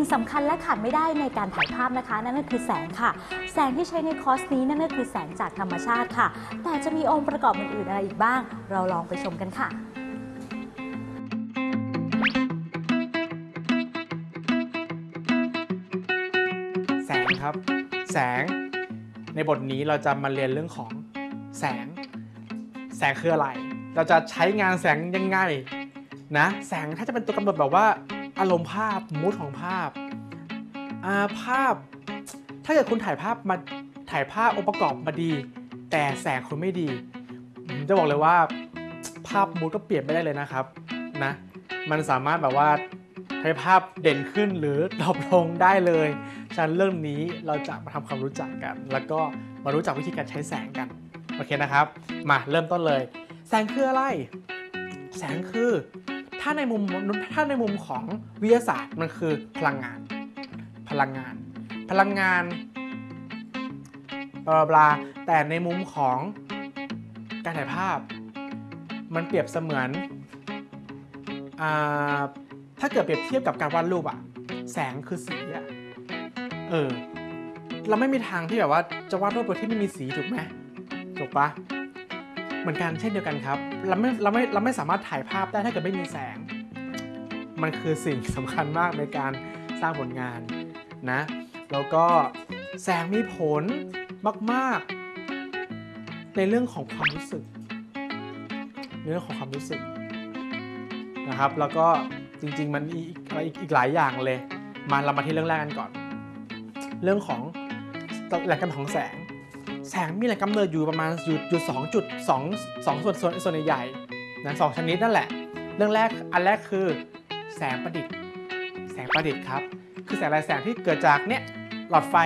สิ่งสำคัญและขาดไม่ได้ในการถ่ายภาพนะคะ นั่นก็คือแสงค่ะ แสงที่ใช้ในคอร์สนี้นั่นก็คือแสงจากธรรมชาติค่ะ แต่จะมีองค์ประกอบอื่นๆอะไรอีกบ้าง เราลองไปชมกันค่ะแสงครับ แสง ในบทนี้เราจะมาเรียนเรื่องของแสง แสงคืออะไร เราจะใช้งานแสงยังไงนะ แสงถ้าจะเป็นตัวกำหนดแบบว่า อารมณ์ภาพมูดของภาพอาภาพ ถ้าเกิดคุณถ่ายภาพมาถ่ายภาพองค์ประกอบมาดี แต่แสงคุณไม่ดีผมจะบอกเลยว่า ภาพมูดก็เปลี่ยนไปได้เลยนะครับนะมันสามารถแบบว่าให้ภาพเด่นขึ้นหรือดรอปลงได้เลย ฉะนั้นเรื่องนี้เราจะมาทำความรู้จักกัน แล้วก็มารู้จักวิธีการใช้แสงกัน โอเคนะครับ มาเริ่มต้นเลย แสงคืออะไร แสงคือ ถ้าในมุมถ้าในมุมของวิทยาศาสตร์มันคือพลังงาน พลังงาน พลังงานบลาบลาแต่ในมุมของการถ่ายภาพ มันเปรียบเสมือนอถ้าเกิดเปรียบเทียบกับการวาดรูปอะแสงคือสีอะเออ เราไม่มีทางที่แบบว่าจะวาดรูปโดยที่ไม่มีสีถูกไหมถูกปะ เหมือนกันเช่นเดียวกันครับ เราไม่เราไม่เราไม่สามารถถ่ายภาพได้ถ้าเกิดไม่มีแสง มันคือสิ่งสำคัญมากในการสร้างผลงานนะแล้วก็แสงมีผลมากๆ ในเรื่องของความรู้สึกในเรื่องของความรู้สึกนะครับ แล้วก็จริงๆมันอีกอีกอีกหลายอย่างเลย มาเรามาที่เรื่องแรกกันก่อน เรื่องของแหล่งกำเนิดของแสง แสงมีแหล่งกำเนิดอยู่ประมาณอยู่อยู่สองจุดสองสองส่วนส่วนส่วนใหญ่ๆนะสองชนิดนั่นแหละ เรื่องแรกอันแรกคือ แสงประดิษฐ์ แสงประดิษฐ์ครับ คือแสงอะไรแสงที่เกิดจากเนี่ยหลอดไฟ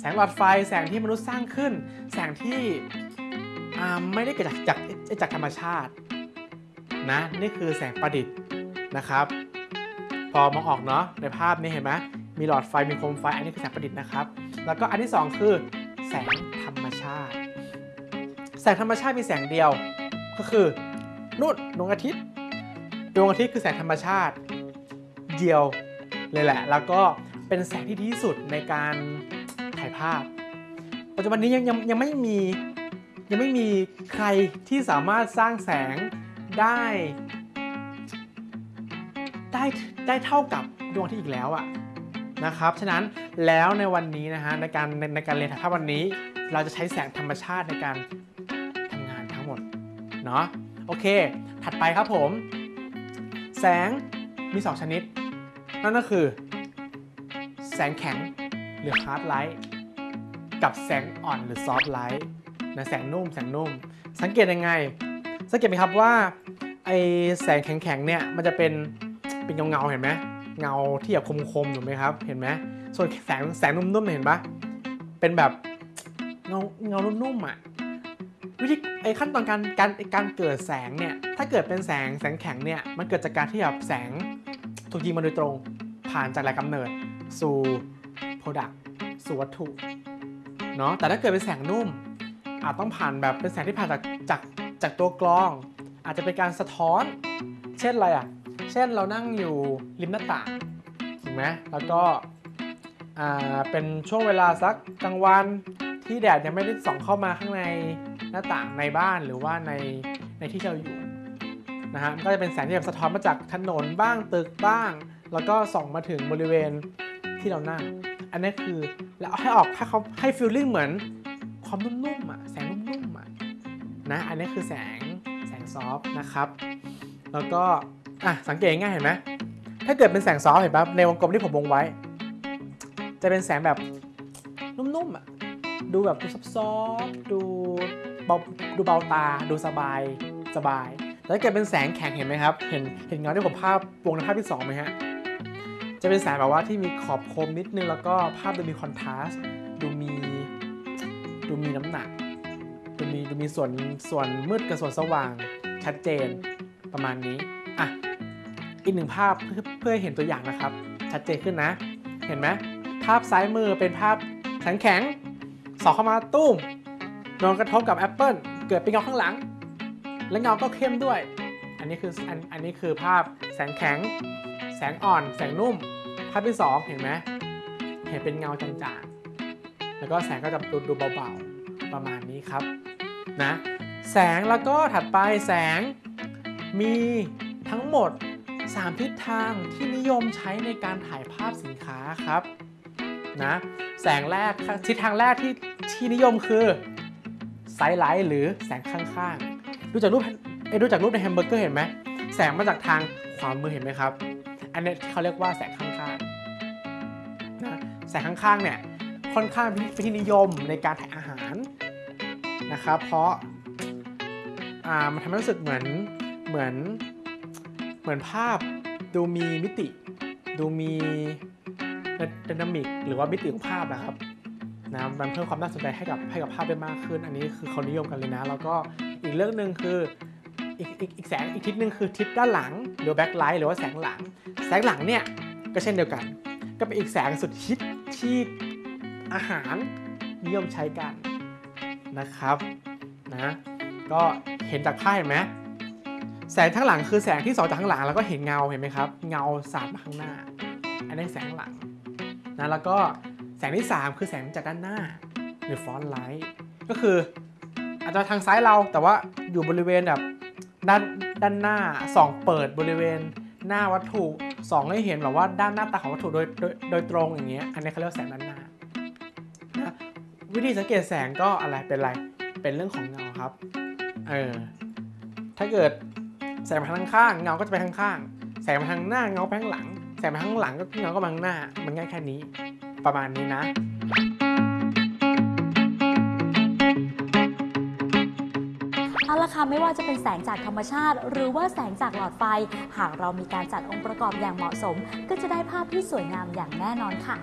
แสงหลอดไฟแสงที่มนุษย์สร้างขึ้น แสงที่ไม่ได้เกิดจากจากจากธรรมชาตินะนี่คือแสงประดิษฐ์นะครับ พอมองออกเนาะในภาพนี้เห็นไหมมีหลอดไฟมีโคมไฟอันนี้คือแสงประดิษฐ์นะครับ แล้วก็อันที่สองคือ แสงธรรมชาติ แสงธรรมชาติมีแสงเดียว ก็คือนู่นดวงอาทิตย์ ดวงอาทิตย์คือแสงธรรมชาติเดียวเลยแหละ แล้วก็เป็นแสงที่ดีที่สุดในการถ่ายภาพ ปัจจุบันนี้ยังยังยังไม่มียังไม่มีใครที่สามารถสร้างแสงได้ ได้ได้เท่ากับดวงอาทิตย์อีกแล้วอะ นะครับฉะนั้นแล้วในวันนี้นะฮะในการในในการเรียนถ่ายภาพวันนี้ เราจะใช้แสงธรรมชาติในการทำงานทั้งหมดเนาะโอเค ถัดไปครับผม แสงมี 2 ชนิด นั่นก็คือ แสงแข็งหรือ hard light กับแสงอ่อนหรือ soft light นะแสงนุ่มแสงนุ่ม สังเกตยังไง สังเกตไหมครับว่าไอแสงแข็งๆเนี่ยมันจะเป็นเป็นเงาๆเห็นไหม เงาที่แบบคมๆถูกไหมครับ เห็นไหมส่วนแสงแสงนุ่มๆเนี่ยเห็นปะเป็นแบบเงาเงานุ่มๆอะวิธีไอ้ขั้นตอนการการการเกิดแสงเนี่ยถ้าเกิดเป็นแสงแสงแข็งเนี่ยมันเกิดจากการที่แบบแสงถูกยิงมาโดยตรง ผ่านจากแหล่งกำเนิดสู่ Product สู่วัตถุเนาะแต่ถ้าเกิดเป็นแสงนุ่ม อาจต้องผ่านแบบเป็นแสงที่ผ่านจากจากจากตัวกรอง อาจจะเป็นการสะท้อน เช่นอะไรอะ เช่นเรานั่งอยู่ริมหน้าต่างถูกไหมแล้วก็เป็นช่วงเวลาสักกลางวันที่แดดยังไม่ได้ส่องเข้ามาข้างในหน้าต่างในบ้านหรือว่าในในที่เราอยู่นะฮะก็จะเป็นแสงที่แบบสะท้อนมาจากถนนบ้างตึกบ้าง แล้วก็ส่องมาถึงบริเวณที่เรานั่ง อันนี้คือแล้วให้ออกให้เขาให้ฟีลลิ่งเหมือนความนุ่มๆอะแสงนุ่มๆอะนะอันนี้คือแสงแสงซอฟนะครับ แล้วก็ อะสังเกตง่ายเห็นไหมถ้าเกิดเป็นแสงซอฟเห็นปะในวงกลมที่ผมวงไว้ จะเป็นแสงแบบนุ่มๆอะดูแบบดูซับซ้อนดูเบาดูเบาตาดูสบายสบายแต่ถ้าเกิดเป็นแสงแข็งเห็นไหมครับ เห็นเห็นเงาที่ผมภาพวงในภาพที่สองไหมฮะจะเป็นแสงแบบว่าที่มีขอบคมนิดนึงแล้วก็ภาพดูมีคอนทราสต์ดูมีดูมีน้ำหนักดูมีดูมีส่วนส่วนมืดกับส่วนสว่างชัดเจนประมาณนี้อะ อีกหนึ่งภาพเพื่อเพื่อให้เห็นตัวอย่างนะครับ ชัดเจนขึ้นนะ เห็นไหมภาพซ้ายมือเป็นภาพแสงแข็งส่องเข้ามาตู้มโดนกระทบกับแอปเปิลเกิดเป็นเงาข้างหลัง และเงาก็เข้มด้วย อันนี้คืออันอันนี้คือภาพแสงแข็ง แสงอ่อน แสงนุ่ม ภาพที่ 2 เห็นไหมเห็นเป็นเงาจางๆ แล้วก็แสงก็จะดูดูเบาๆ ประมาณนี้ครับนะแสงแล้วก็ถัดไปแสงมีทั้งหมด 3 ทิศทางที่นิยมใช้ในการถ่ายภาพสินค้าครับนะแสงแรกทิศทางแรกที่ที่นิยมคือ side light หรือแสงข้างๆ ดูจากรูปเอ้ดูจากรูปในแฮมเบอร์เกอร์เห็นไหมแสงมาจากทางขวามือเห็นไหมครับ อันนี้ที่เขาเรียกว่าแสงข้างๆนะแสงข้างๆเนี่ยค่อนข้างเป็นที่นิยมในการถ่ายอาหารนะครับ เพราะอ่ามันทำให้รู้สึกเหมือนเหมือน เหมือนภาพดูมีมิติ ดูมี dynamic หรือว่ามิติของภาพนะครับนะมันเพิ่มความน่าสนใจให้กับให้กับภาพได้มากขึ้น อันนี้คือเขานิยมกันเลยนะ แล้วก็อีกเรื่องหนึ่งคืออีกอีกอีกแสงอีกทิศหนึ่งคือทิศด้านหลังหรือ back light หรือว่าแสงหลัง แสงหลังเนี่ยก็เช่นเดียวกัน ก็เป็นอีกแสงสุดฮิตที่อาหารนิยมใช้กันนะครับนะก็เห็นจากภาพเห็นไหม แสงข้างหลังคือแสงที่สองจากข้างหลังแล้วก็เห็นเงาเห็นไหมครับ เงาสาดมาข้างหน้า อันนี้แสงหลังนะแล้วก็แสงที่ 3 คือแสงจากด้านหน้าหรือฟอนไลท์ก็คืออาจจะทางซ้ายเราแต่ว่าอยู่บริเวณแบบด้านด้านหน้าส่องเปิดบริเวณหน้าวัตถุส่องให้เห็นแบบว่าด้านหน้าตาของวัตถุโดยโดยโดยตรงอย่างเงี้ยอันนี้เขาเรียกแสงด้านหน้านะวิธีสังเกตแสงก็อะไรเป็นอะไรเป็นเรื่องของเงาครับเออถ้าเกิด แสงมาทางข้างเงาก็จะไปทางข้าง แสงมาทางหน้าเงาไปข้างหลัง แสงมาข้างหลังก็เงาก็มาข้างหน้า มันง่ายแค่นี้ ประมาณนี้นะเอาละค่ะไม่ว่าจะเป็นแสงจากธรรมชาติ หรือว่าแสงจากหลอดไฟ หากเรามีการจัดองค์ประกอบอย่างเหมาะสม ก็จะได้ภาพที่สวยงามอย่างแน่นอนค่ะ